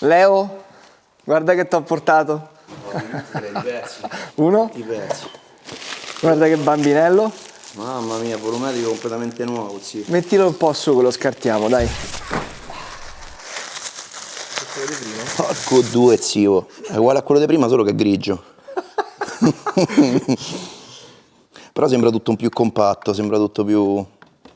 Leo, guarda che ti ho portato. Uno? Pezzi. Guarda che bambinello. Mamma mia, volumetrico completamente nuovo, zio. Mettilo un po' su che lo scartiamo, dai. Porco due, zio. È uguale a quello di prima, solo che è grigio. Però sembra tutto un più compatto, sembra tutto più...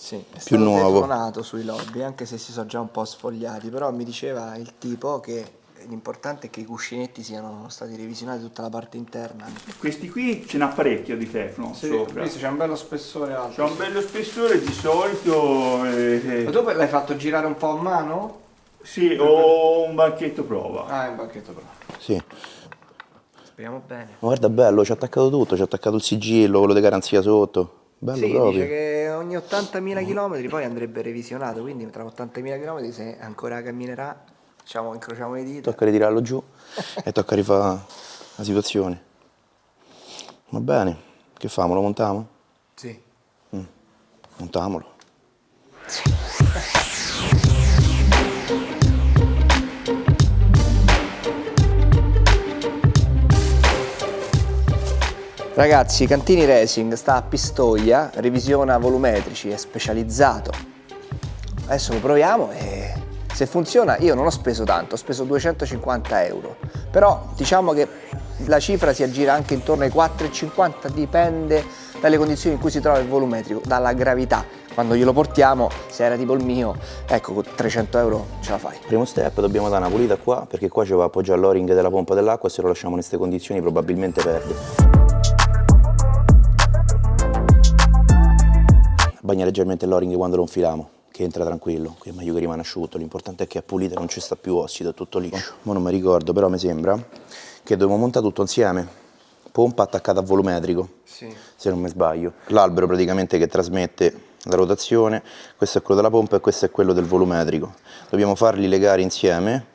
Sì, è Più stato nuovo. telefonato sui lobby, anche se si sono già un po' sfogliati, però mi diceva il tipo che l'importante è che i cuscinetti siano stati revisionati tutta la parte interna. Questi qui ce n'ha parecchio di Teflon sopra. c'è un bello spessore alto. C'ha un bello spessore di solito. eh, eh, Ma tu l'hai fatto girare un po' a mano? sì, o un banchetto prova. Ah, è un banchetto però. Sì. Speriamo bene. guarda, bello, ci ha attaccato tutto, ci ha attaccato il sigillo, quello di garanzia sotto. Bello Sì, proprio. dice che ogni 80.000 km poi andrebbe revisionato, quindi tra 80.000 km se ancora camminerà, diciamo, incrociamo le dita. Tocca ritirarlo giù e tocca rifare la situazione. Va bene, che famo? Lo montiamo? Sì. Montamolo. Ragazzi, Cantini Racing sta a Pistoia, revisiona volumetrici, è specializzato. Adesso lo proviamo e se funziona io non ho speso tanto, ho speso 250 euro. Però diciamo che la cifra si aggira anche intorno ai 4,50, dipende dalle condizioni in cui si trova il volumetrico, dalla gravità. Quando glielo portiamo, se era tipo il mio, ecco, con 300 euro ce la fai. Primo step, dobbiamo dare una pulita qua, perché qua ci va appoggiare l'o-ring della pompa dell'acqua se lo lasciamo in queste condizioni probabilmente perde. Bagna leggermente l'o-ring quando lo infiliamo, che entra tranquillo, qui è meglio che rimane asciutto, l'importante è che è pulito e non ci sta più ossido, è tutto liscio. Ma non mi ricordo, però mi sembra che dobbiamo montare tutto insieme, pompa attaccata a volumetrico, Sì. se non mi sbaglio. L'albero praticamente che trasmette la rotazione, questo è quello della pompa e questo è quello del volumetrico. Dobbiamo farli legare insieme.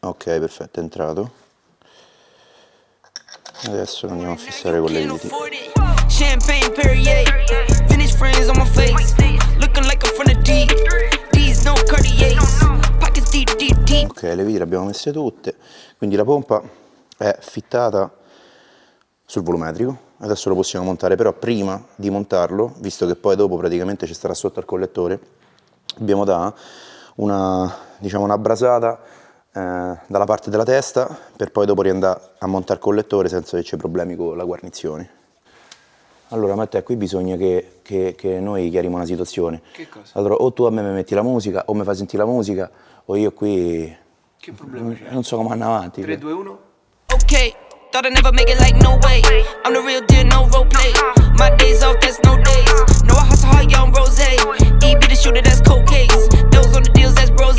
Ok, perfetto, è entrato. Adesso lo andiamo a fissare con le viti. Champagne Perrier, Vintage friends on my face, looking like I'm from the D. D's no Cartiers, pockets deep, deep, deep. Ok, le viti abbiamo messe tutte, quindi la pompa è fittata sul volumetrico. Adesso lo possiamo montare, però prima di montarlo, visto che poi dopo praticamente ci starà sotto al collettore, dobbiamo dare una, diciamo, una brasata eh, dalla parte della testa per poi dopo riandare a montare il collettore senza che c'è problemi con la guarnizione. Allora Matteo, qui bisogna che, che- che noi chiariamo una situazione. Che cosa? Allora, o tu a me mi metti la musica, o mi fai sentire la musica, o io qui... Che problema c'è? Non so come andare avanti. 3, 2, 1? Okay, thought I'd never make it like no way. I'm the real deal, no role play. My days off, that's no days. No, I hustle hard, young rose. E be the shooter, that's cold case. Those on the deals, that's rose.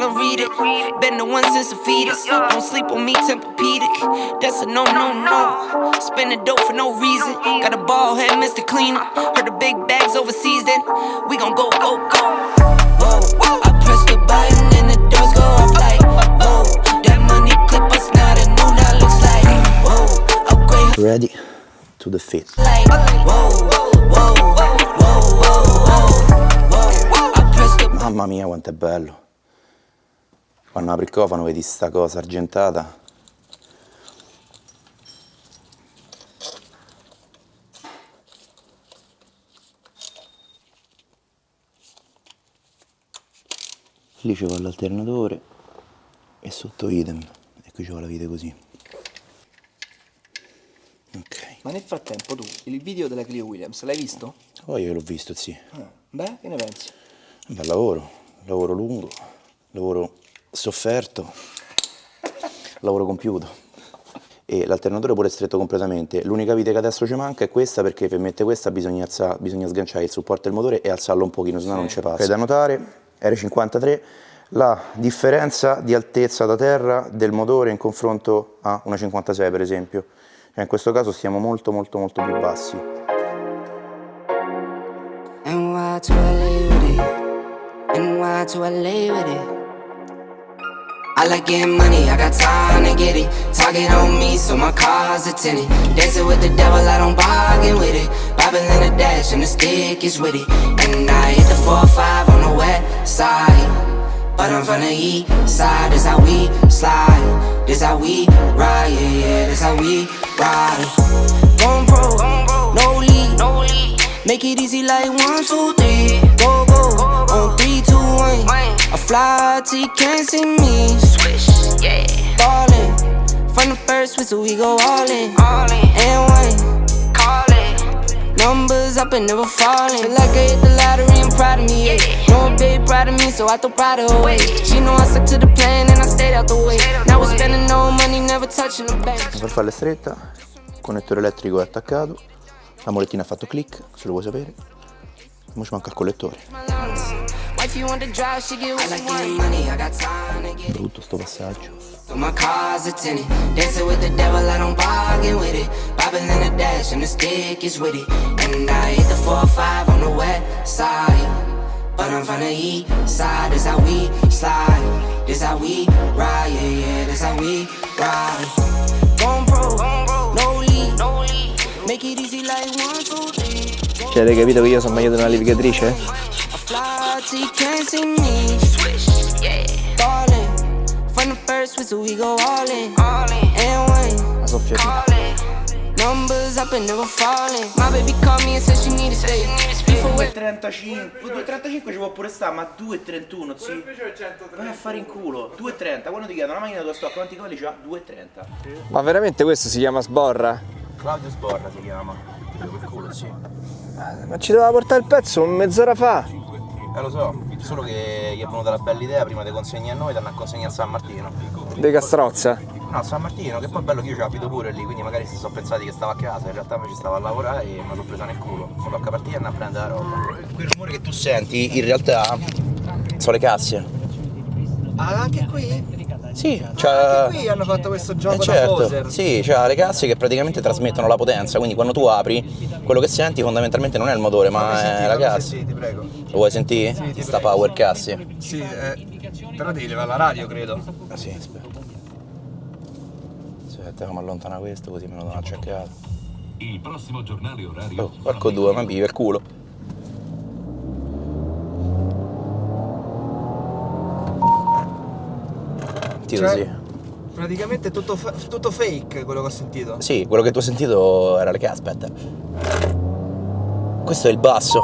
The read it. Been the one since a fetus. Don't sleep on me, Tempur-Pedic. That's a no, no, no. Spending dope for no reason. Got a ball head, Mr. Cleaner. Heard the big bags overseas, then we gon' go, go, go. Whoa, I press the button and the doors go off like, whoa. That money clip us now, the new now looks like, whoa. Upgrade Ready to the fit. like, whoa, whoa, whoa, the Mamma mia quanto è bello. Quando apri il cofano vedi sta cosa argentata. Lì ci va l'alternatore e sotto idem. E qui ci va la vite così. Ok. Ma nel frattempo tu, il video della Clio Williams, l'hai visto? Poi io l'ho visto, sì. Ah, beh, che ne pensi? Un bel lavoro, lavoro lungo, lavoro sofferto, lavoro compiuto. E l'alternatore pure è stretto completamente. L'unica vite che adesso ci manca è questa perché per mettere questa bisogna, alza- bisogna sganciare il supporto del motore e alzarlo un pochino, se no non ci passa. È da notare, R53, la differenza di altezza da terra del motore in confronto a una 56 per esempio. Cioè, in questo caso stiamo molto molto molto più bassi. NY to LA with it. NY to LA with it. I like getting money, I got time to get it. Target on me, so my car's a tinted. Dancing with the devil, I don't bargain with it. Bible in the dash, and the stick is with it. And I hit the four or five on the west side. But I'm from the east side, this how we slide. This how we ride, yeah, yeah, this how we ride. One pro, no lead. Make it easy like one, two, three. Go, go, on three, two, one. I fly till you can't see me. Swish, yeah. Ballin'. From the first whistle, we go all in. All in. And one. Call it. Numbers up and never falling. Feel like I hit the lottery, I'm proud of me. Yeah. A big proud of me, so I throw pride away. She know I stuck to the plan and I stayed out the way. Now we're spending no money, never touching the bank. Per farla stretta, il connettore elettrico è attaccato, la molettina ha fatto click, se lo vuoi sapere. Ora ci manca il collettore. My lungs. Wife, you want to drive, she get what I like getting money, I got time to get Brutto sto passaggio. So my car's a tenant. Dancing with the devil, I don't bargain with it. Bobbing in the dash, and the stick is with it. And I hit the 4 or 5 on the west side. But I'm from the east side, this how we slide. This how we ride, yeah, yeah, this how we ride. One pro, no lead. Make it easy like one, two, three. Cioè, avete capito che io sono meglio di una levigatrice? I fly till you can't see me. Swish, yeah. Ballin'. From the first whistle, we go all in. All in. And one. La soffiatina. Numbers up and never falling. My baby called me and said she needed we 2,35 2,35 ci può pure stare, ma 2,31 sì. Vai a fare in culo. 2,30, quando ti chiedono la macchina tua stock quanti cavalli c'ha? 2,30. Ma veramente questo si chiama sborra? Claudio Sborra si chiama. Per culo, sì. Ma ci doveva portare il pezzo mezz'ora fa. Eh lo so, solo che gli è venuta la bella idea prima di consegnare a noi, danno a consegnare a San Martino. De Castrozza. No, a San Martino, che poi è bello che io ci abito pure lì, quindi magari si sono pensati che stavo a casa, in realtà invece stavo a lavorare e mi sono presa nel culo. Mi tocca partire e andare a prendere la roba. Quel rumore che tu senti in realtà sono le casse. Ah, anche qui? Sì, c'ha... Qui hanno fatto questo Eh, gioco da certo, poser. sì, c'ha le casse che praticamente trasmettono la potenza, quindi quando tu apri, quello che senti fondamentalmente non è il motore, ma è la cassa. ti prego. Lo vuoi sentire? ti Sta prego. power casse. Sì, eh, però devi levare la radio, credo. Ah sì, aspetta. Aspetta, come allontana questo così me lo do una checcata. Il prossimo giornale orario. Oh, porco due, ma vive il culo. Tiro Cioè- sì. Praticamente tutto, fa- tutto fake quello che ho sentito. Sì, quello che tu hai sentito era le casse, aspetta. Questo è il basso.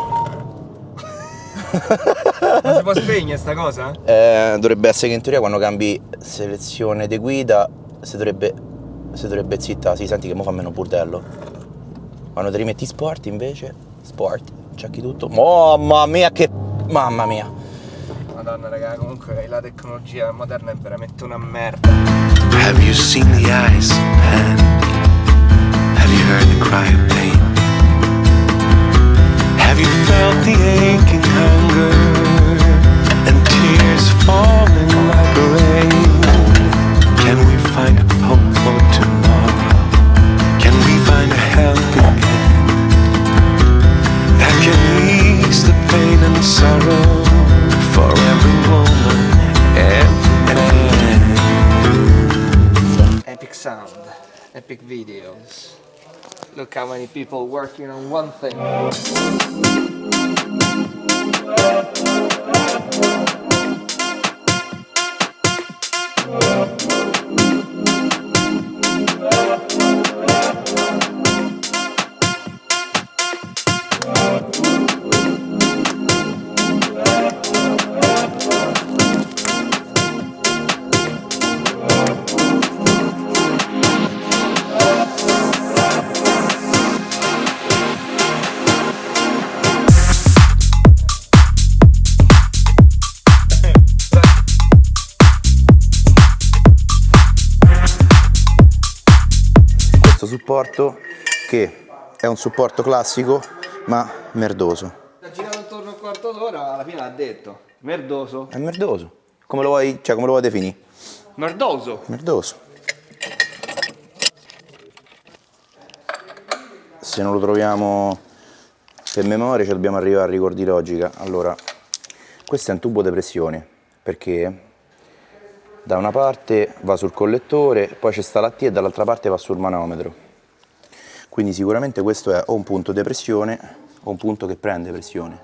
Ma si può spegnere sta cosa? Eh, dovrebbe essere che in teoria quando cambi selezione di guida si dovrebbe, si dovrebbe zittare, si senti che mo fa meno burdello. Quando ti rimetti sport invece, sport, cerchi tutto. Mamma mia che... Mamma mia. Madonna raga, comunque la tecnologia moderna è veramente una merda. Have you seen the eyes of? Have you heard the cry of pain? Have you felt the aching hunger and tears falling like rain? Can we find a hope for tomorrow? Can we find a helping hand that can ease the pain and sorrow epic videos. Look how many people working on one thing. Supporto che è un supporto classico ma merdoso. Ha girato attorno a un quarto d'ora, alla fine l'ha detto. Merdoso. È merdoso. Come lo vuoi, cioè, come lo vuoi definire? Merdoso. Merdoso. Se non lo troviamo per memoria ci dobbiamo arrivare a rigor di logica. Allora, questo è un tubo di pressione perché da una parte va sul collettore, poi c'è sta la T e dall'altra parte va sul manometro. Quindi sicuramente questo è o un punto di pressione o un punto che prende pressione.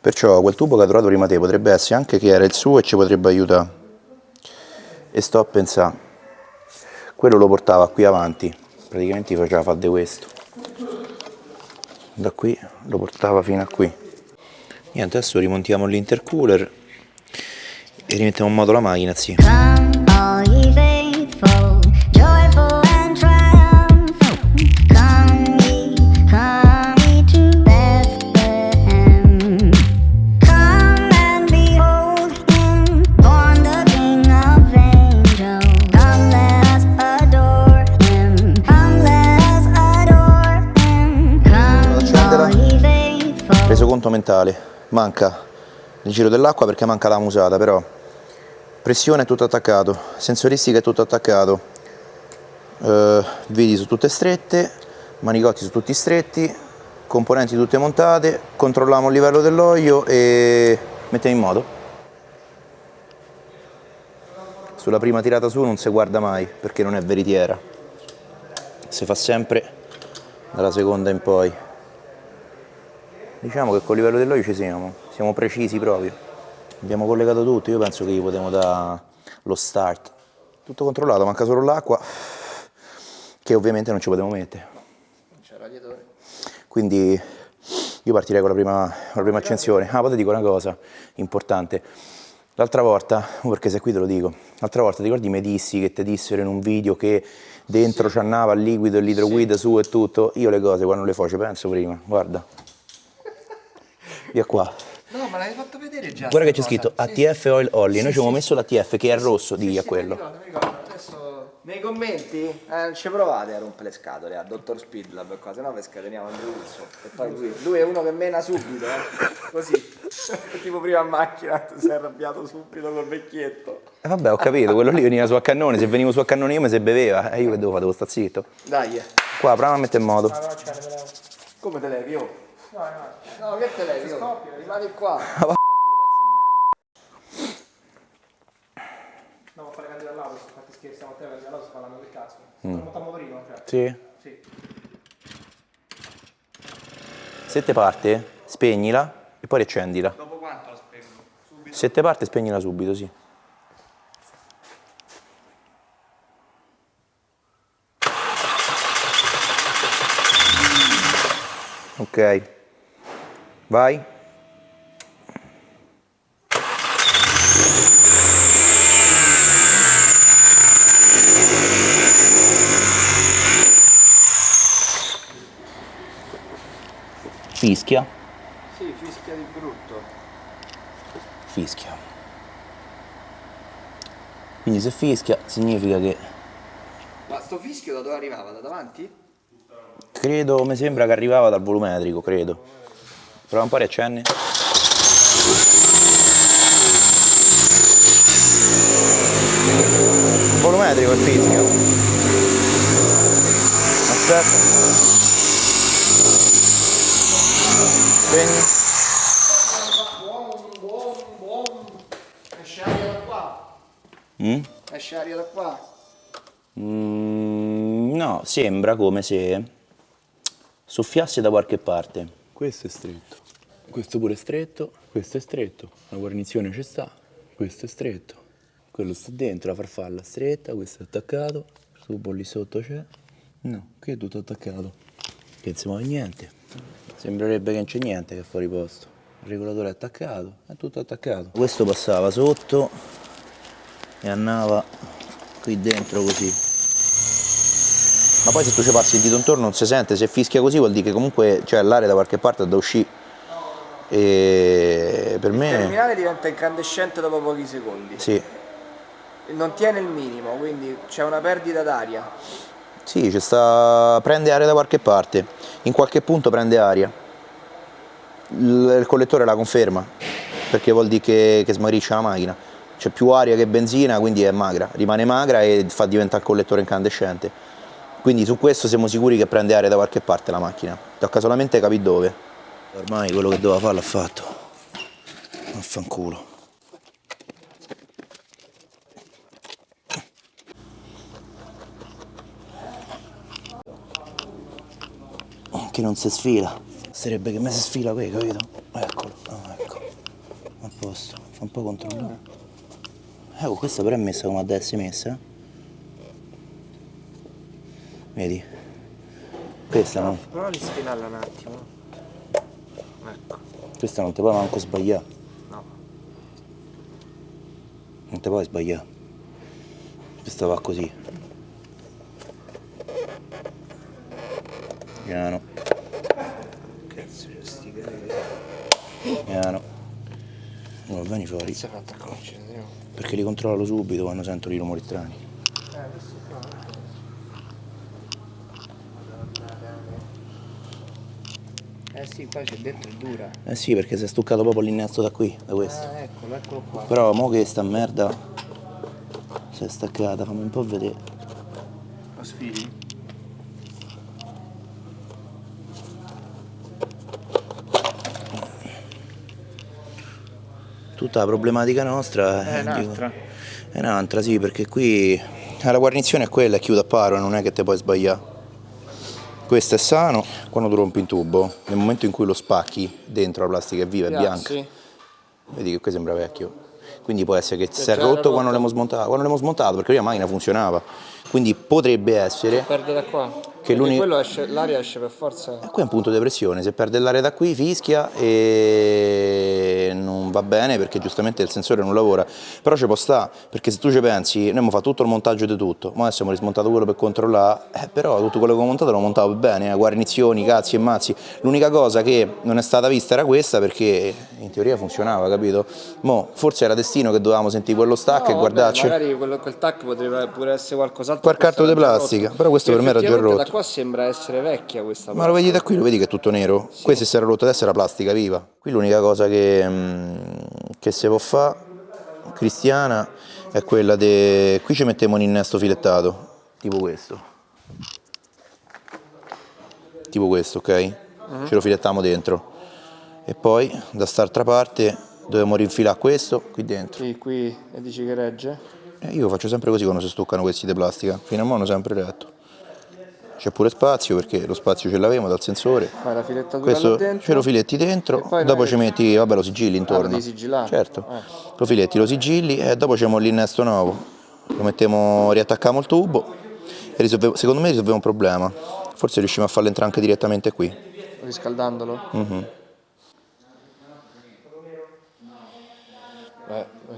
Perciò quel tubo che ha trovato prima te potrebbe essere anche che era il suo e ci potrebbe aiutare. E sto a pensare, quello lo portava qui avanti, praticamente faceva fare questo. Da qui lo portava fino a qui. Niente, adesso rimontiamo l'intercooler e rimettiamo in moto la macchina, sì. Conto mentale, manca il giro dell'acqua perché manca la musata, però pressione è tutto attaccato, sensoristica è tutto attaccato, eh, viti su tutte strette, manicotti su tutti stretti, componenti tutte montate, controlliamo il livello dell'olio e mettiamo in moto. Sulla prima tirata su non si guarda mai perché non è veritiera, si fa sempre dalla seconda in poi. Diciamo che col livello dell'olio ci siamo, siamo precisi proprio. Abbiamo collegato tutto, io penso che gli potremo dare lo start. Tutto controllato, manca solo l'acqua, che ovviamente non ci potevo mettere. C'è il radiatore. Quindi io partirei con la prima, con la prima accensione. Ah, poi ti dico una cosa importante. L'altra volta, oh, perché se qui te lo dico, l'altra volta ti ricordi mi dissi che ti dissero in un video che dentro c'annava il liquido e l'idroguida su e tutto? Io le cose quando le faccio penso prima, guarda. Via qua. No, ma l'hai fatto vedere già. Guarda che c'è scritto. Sì, ATF Oil Olly, noi Sì, ci abbiamo sì, messo l'ATF che è rosso, a sì, quello. Mi ricordo, mi ricordo. Adesso nei commenti eh, non ci provate a rompere le scatole a Dottor Speedlab e cose, no? Per scateniamo Andrew Wilson. E poi lui, lui è uno che mena subito, eh? Così. tipo prima a macchina, si è arrabbiato subito col vecchietto. E vabbè, ho capito, quello lì veniva su a cannone, se venivo su a cannone io mi se beveva, e io che devo fare, devo stare zitto. Dai, eh. Qua, prova a mettere in moto. come te levi? Oh? No, no. No, che te levi? Oh? Rimani qua. No, ma fare candidato all'auto, fatti scherzi, stiamo a te, candidato all'auto, sta parlando del cazzo. Mm. Monta a motorino, cioè. Sì. Sì. Se te parte, spegnila e poi riaccendila. Dopo quanto la spengo? Subito. Se te parte, spegnila subito, sì. Ok. Vai. Fischia. Sì, fischia di brutto. Fischia. Quindi se fischia significa che Ma sto fischio da dove arrivava? Da davanti? credo, mi sembra che arrivava dal volumetrico, credo. Prova un po' a riaccenni. Volumetrico il fischio. Aspetta. Spegni. Esce aria da qua. Mm? Esce aria da qua. Mm, no, sembra come se soffiasse da qualche parte. Questo è stretto, questo pure è stretto, questo è stretto, la guarnizione ci sta, questo è stretto, quello sta dentro, la farfalla stretta, questo è attaccato, il tubo lì sotto c'è, no, qui è tutto attaccato, che non si niente, sembrerebbe che non c'è niente che è fuori posto, il regolatore è attaccato, è tutto attaccato. Questo passava sotto e andava qui dentro così. Ma poi se tu ci passi il dito intorno non si sente, se fischia così vuol dire che comunque c'è l'aria da qualche parte da uscire. E per Il me terminale diventa incandescente dopo pochi secondi. sì, Non tiene il minimo, quindi c'è una perdita d'aria. sì, ci sta, prende aria da qualche parte, in qualche punto prende aria. Il, il collettore la conferma, perché vuol dire che, che smagrisce la macchina. C'è più aria che benzina, quindi è magra, rimane magra e fa diventare il collettore incandescente. Quindi su questo siamo sicuri che prende aria da qualche parte la macchina. Tocca solamente capire dove. Ormai quello che doveva fare l'ha fatto. Vaffanculo. Che non si sfila. Sarebbe che me si sfila qui, capito? Eccolo, ah, ecco. posto, fa un po' controllare. Ecco, questa però è messa come deve essere messa. Vedi? Questa non, Prova di sfinarla un attimo. Ecco. questa non ti puoi manco sbagliare. No. Non ti puoi sbagliare. Questa va così. Piano, Cazzo, c'è sti piano. Ora vieni fuori. Perché li controllo subito quando sento i rumori strani. Eh sì, qua c'è dentro è dura. Eh sì, perché si è stuccato proprio l'innesto da qui, da questo. Ah, eccolo, eccolo qua. Però mo che sta merda si è staccata, fammi un po' vedere. Lo sfili? Tutta la problematica nostra È dico, un'altra. è un'altra, sì, perché qui eh, la guarnizione è quella, è chiude a paro, non è che te puoi sbagliare. Questo è sano, quando tu rompi in tubo, nel momento in cui lo spacchi dentro la plastica è viva, è bianca. Sì. Vedi che qui sembra vecchio. Quindi può essere che si è rotto quando l'abbiamo smontato, quando l'abbiamo smontato, perché la macchina funzionava. Quindi potrebbe essere Perde da qua. L'uni- quello esce, l'aria esce per forza. E qui è un punto di pressione, se perde l'aria da qui fischia e non va bene perché giustamente il sensore non lavora, però ci può sta, perché se tu ci pensi, noi abbiamo fatto tutto il montaggio di tutto, ma adesso abbiamo rismontato quello per controllare, eh, però tutto quello che ho montato l'ho montato bene, eh, guarnizioni, cazzi e mazzi, l'unica cosa che non è stata vista era questa perché in teoria funzionava, capito? Mo, forse era destino che dovevamo sentire quello stack e No, guardarci. vabbè, Magari quello, quel tac potrebbe pure essere qualcos'altro. Questo carto di plastica, rotto. però questo per me era già rotto. Da qua sembra essere vecchia questa Ma lo vedi da qui, lo vedi che è tutto nero? Questo si era rotto, adesso era plastica viva. Qui l'unica cosa che, mm, che si può fare, cristiana, è quella di... Qui ci mettiamo un innesto filettato, tipo questo. Tipo questo, ok? Ce lo filettiamo dentro. E poi, da st'altra parte, dobbiamo rinfilare questo qui dentro. Sì, qui e dici che regge? E io faccio sempre così quando si stuccano questi di plastica. Fino a mo' hanno sempre retto. C'è pure spazio perché lo spazio ce l'avevo dal sensore. Fai la filettatura Questo dentro. ce lo filetti dentro, E dopo ci metti, vabbè lo sigilli intorno. lo devi sigillare? Certo, Eh. lo filetti, lo sigilli e dopo c'è l'innesto nuovo. Lo mettiamo, riattacchiamo il tubo e risolve- secondo me risolviamo un problema. Forse riusciamo a farlo entrare anche direttamente qui. Riscaldandolo? Mhm. Beh,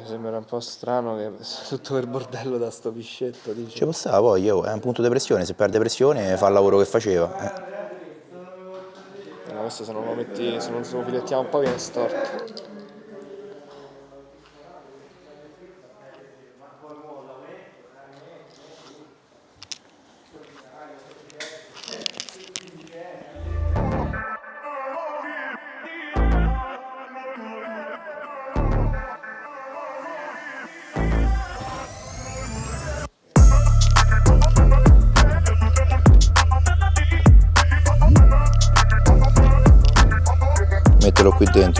mi sembra un po' strano che tutto quel bordello da sto piscetto, dici? Ci può stare poi, oh, è un punto di pressione, se perde pressione fa il lavoro che faceva. eh. No, questo se non lo metti, se non lo filettiamo un po' viene storto.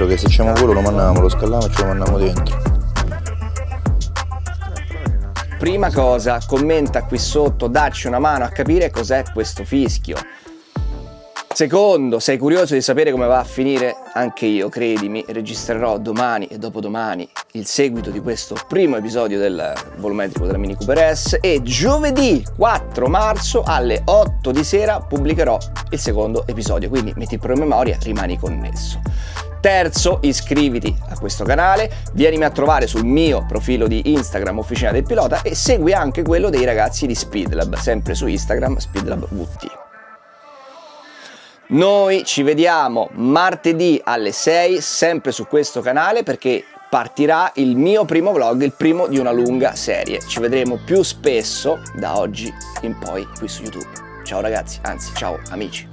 Dentro, che se c'è quello lo mandiamo, lo scalliamo e ce lo mandiamo dentro. Prima cosa, commenta qui sotto, dacci una mano a capire cos'è questo fischio. Secondo, sei curioso di sapere come va a finire? Anche io, credimi, registrerò domani e dopodomani il seguito di questo primo episodio del volumetrico della Mini Cooper S e giovedì 4 marzo alle 8 di sera pubblicherò il secondo episodio, quindi metti il promemoria, rimani connesso. Terzo, iscriviti a questo canale, vienimi a trovare sul mio profilo di Instagram Officina del Pilota e segui anche quello dei ragazzi di Speedlab, sempre su Instagram Speedlab VT. Noi ci vediamo martedì alle 6 sempre su questo canale perché partirà il mio primo vlog, il primo di una lunga serie. Ci vedremo più spesso da oggi in poi qui su YouTube. Ciao ragazzi, anzi ciao amici.